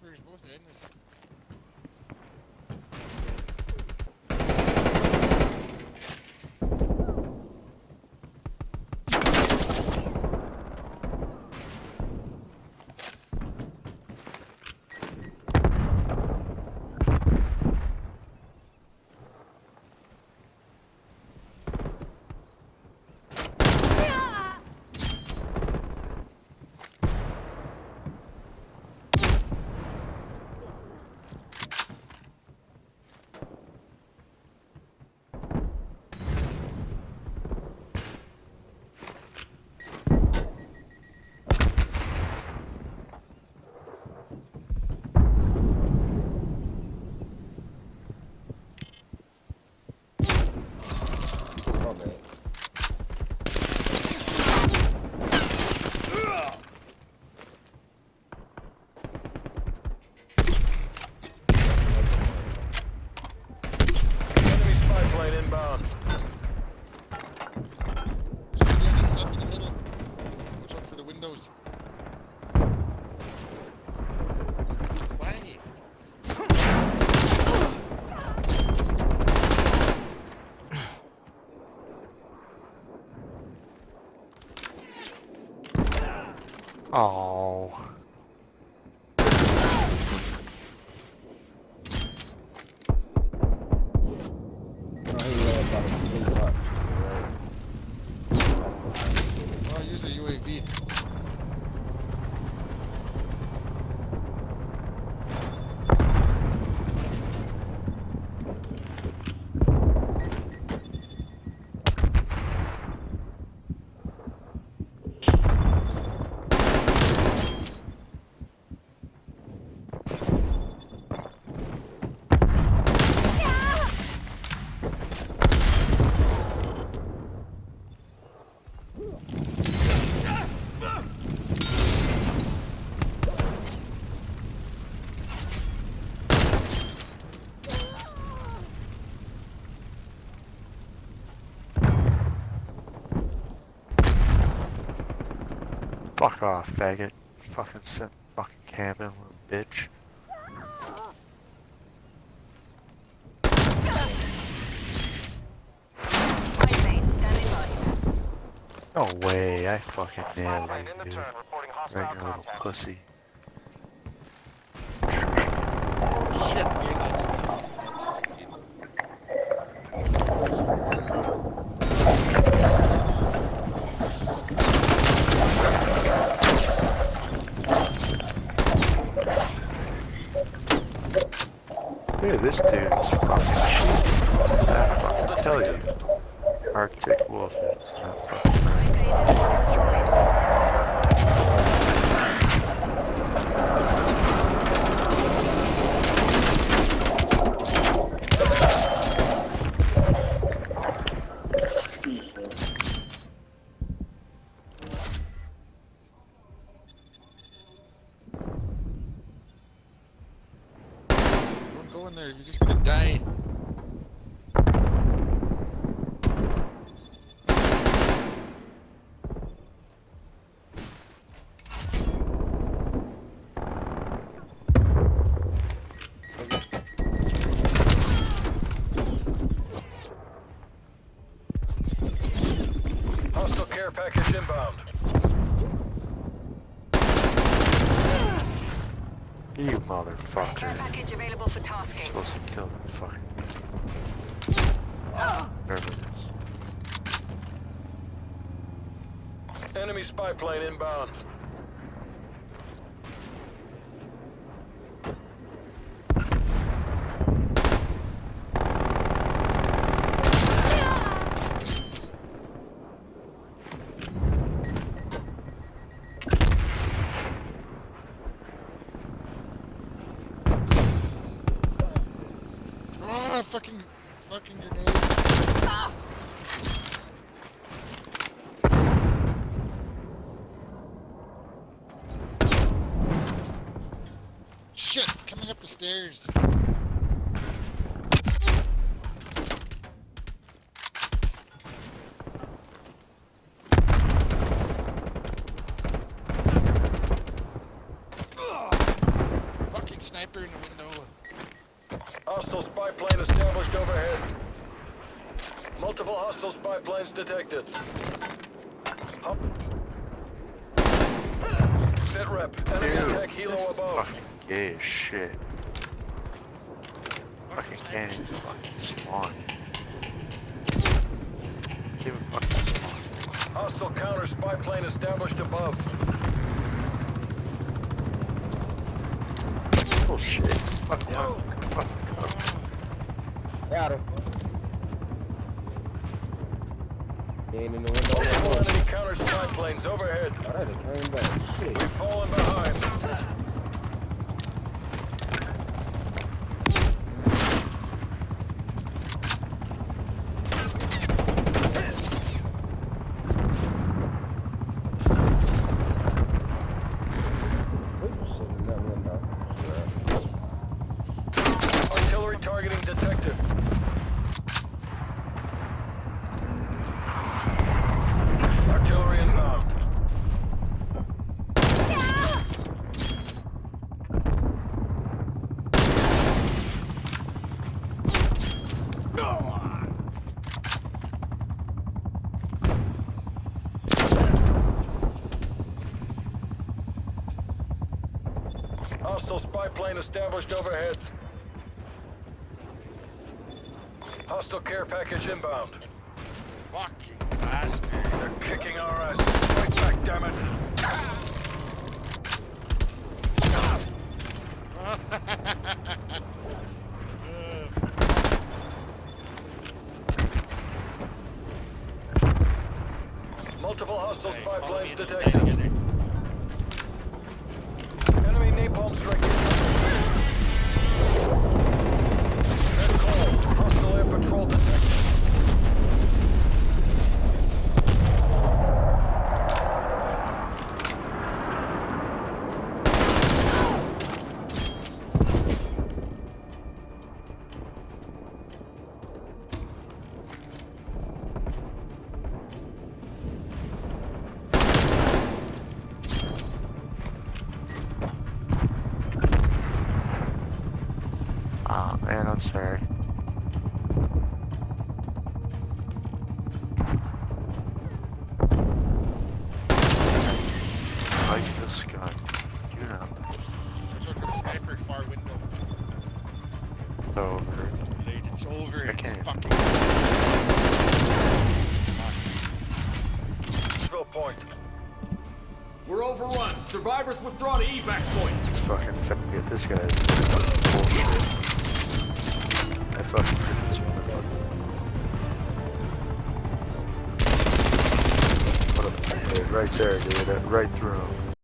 snipers, both ends. Oh. Oh, he really got a complete hut. Oh, I use a UAV. Fuck off, faggot. Fucking sit fucking camping, little bitch. Flight lane standing by. No way, I fucking nailed you, dude. turn, reporting Right hostile little pussy. Shit, you're not. I'm just kidding. Dude, this dude is fucking cheap. I fucking tell you. Arctic wolf is not fucking Flight lane is destroyed. Don't You're just gonna die. Hostile care inbound. You Care motherfucker. package available for tasking. supposed to kill that fucking. Whatever it is. Enemy spy plane inbound. Ah, fucking, fucking grenade. Ah. Shit, coming up the stairs. Fucking sniper sniper in the window. Hostile spy plane established overhead. Multiple hostile spy planes detected. Hop. Sit rep. Enemy Dude, attack helo above. Fucking gay as shit. Fucking can't even fucking spawn. Can't even fucking spawn. Hostile counter spy plane established above. Bullshit. Fuck. Fuck. Fuck. Got him. He ain't in the window. Multiple no more. enemy counter spy planes overhead. Alright, it came back. Shit. We've fallen behind. Oops, shit, in that window. Yeah. Artillery targeting detected. Artillery inbound. Hostile spy plane established overhead. Hostile care package inbound. Fucking bastard. They're kicking our asses. Fight back, damn it. Multiple hostile spy planes detected. Napalm strike. Red call. Hostile air patrol detected. Man, I'm sorry. Like this gun. You know. Watch out for the sniper, far window. It's over. Late, it's over. I It's can't. fucking. Drill point. We're overrun. Survivors withdraw to evac point. Fucking fucking get this guy. Bullshit. I fucking freaking this motherfucker. A dude, right there, dude. Right through him.